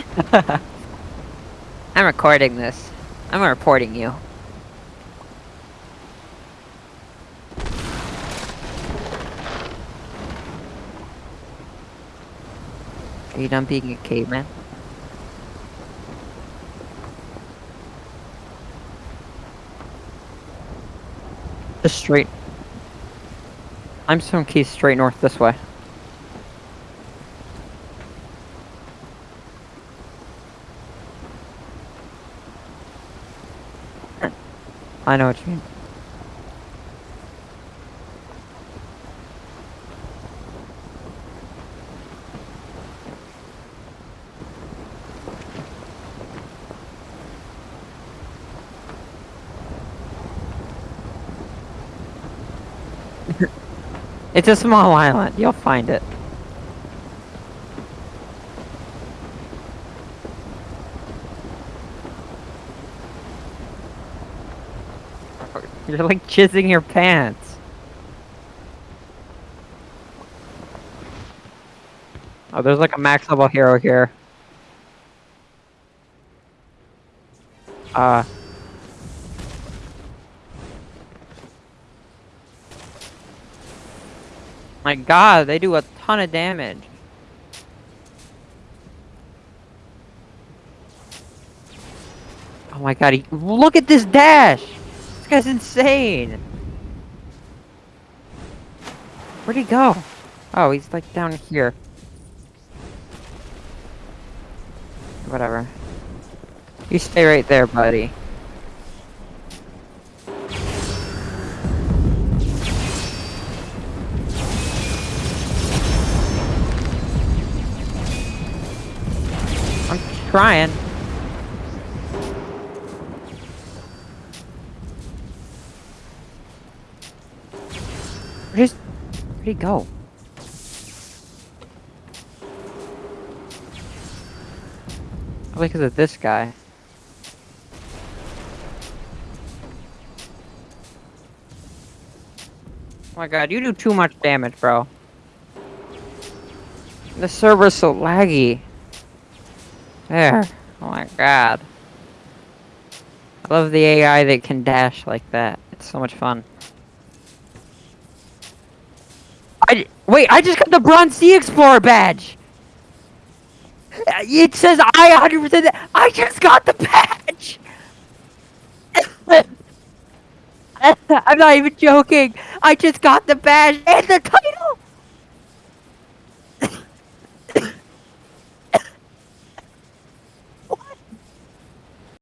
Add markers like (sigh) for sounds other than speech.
(laughs) I'm recording this. I'm reporting you. Are you done being a caveman? Just straight. I'm some keys straight north this way. I know what you mean. (laughs) It's a small island. You'll find it. (laughs) You're like jizzing your pants. Oh, there's like a max level hero here. Uh. My god, they do a ton of damage. Oh my god, he, look at this dash! Guy's insane! Where'd he go? Oh, he's like down here. Whatever. You stay right there, buddy. I'm trying. Where'd, where'd he go? Probably because of this guy. Oh my god, you do too much damage, bro. The server's so laggy. There. Oh my god. I love the AI that can dash like that. It's so much fun. I wait, I just got the Bronze Sea Explorer badge! Uh, it says I 100% I just got the badge! (laughs) I'm not even joking! I just got the badge and the title!